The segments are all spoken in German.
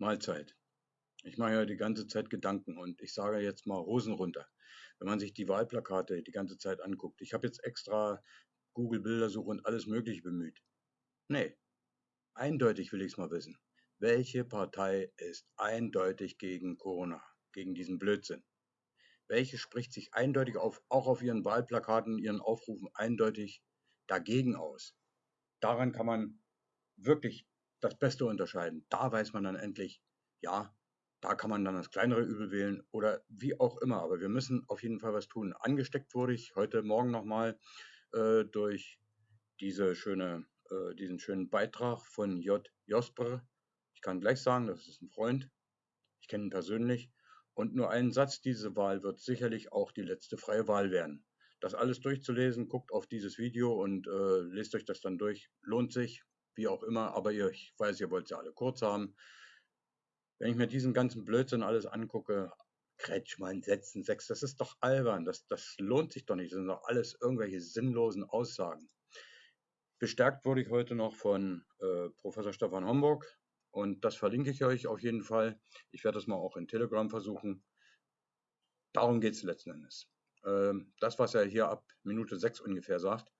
Mahlzeit. Ich mache ja die ganze Zeit Gedanken und ich sage jetzt mal Hosen runter. Wenn man sich die Wahlplakate die ganze Zeit anguckt. Ich habe jetzt extra Google Bildersuche und alles Mögliche bemüht. Nee, eindeutig will ich es mal wissen. Welche Partei ist eindeutig gegen Corona, gegen diesen Blödsinn? Welche spricht sich eindeutig auf, auch auf ihren Wahlplakaten, ihren Aufrufen eindeutig dagegen aus? Daran kann man wirklich das Beste unterscheiden. Da weiß man dann endlich, ja, da kann man dann das kleinere Übel wählen oder wie auch immer. Aber wir müssen auf jeden Fall was tun. Angesteckt wurde ich heute Morgen nochmal äh, durch diese schöne, äh, diesen schönen Beitrag von J. Josper. Ich kann gleich sagen, das ist ein Freund. Ich kenne ihn persönlich. Und nur ein Satz, diese Wahl wird sicherlich auch die letzte freie Wahl werden. Das alles durchzulesen, guckt auf dieses Video und äh, lest euch das dann durch. Lohnt sich, wie auch immer, aber ihr, ich weiß, ihr wollt sie alle kurz haben. Wenn ich mir diesen ganzen Blödsinn alles angucke, Kretschmann, Setzen, Sex, das ist doch albern, das, das lohnt sich doch nicht, das sind doch alles irgendwelche sinnlosen Aussagen. Bestärkt wurde ich heute noch von äh, Professor Stefan Homburg und das verlinke ich euch auf jeden Fall. Ich werde das mal auch in Telegram versuchen. Darum geht es letzten Endes. Ähm, das, was er hier ab Minute 6 ungefähr sagt,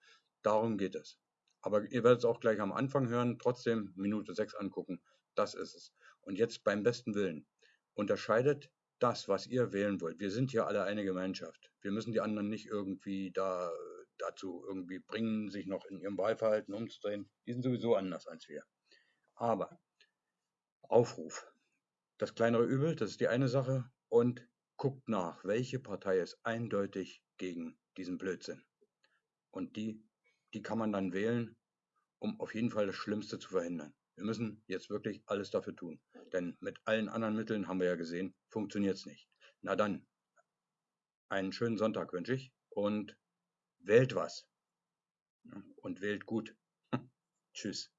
darum geht es. Aber ihr werdet es auch gleich am Anfang hören, trotzdem Minute 6 angucken. Das ist es. Und jetzt beim besten Willen. Unterscheidet das, was ihr wählen wollt. Wir sind hier alle eine Gemeinschaft. Wir müssen die anderen nicht irgendwie da dazu irgendwie bringen, sich noch in ihrem Wahlverhalten umzudrehen. Die sind sowieso anders als wir. Aber Aufruf. Das kleinere Übel, das ist die eine Sache. Und guckt nach, welche Partei ist eindeutig gegen diesen Blödsinn. Und die die kann man dann wählen, um auf jeden Fall das Schlimmste zu verhindern. Wir müssen jetzt wirklich alles dafür tun. Denn mit allen anderen Mitteln haben wir ja gesehen, funktioniert es nicht. Na dann, einen schönen Sonntag wünsche ich und wählt was. Und wählt gut. Tschüss.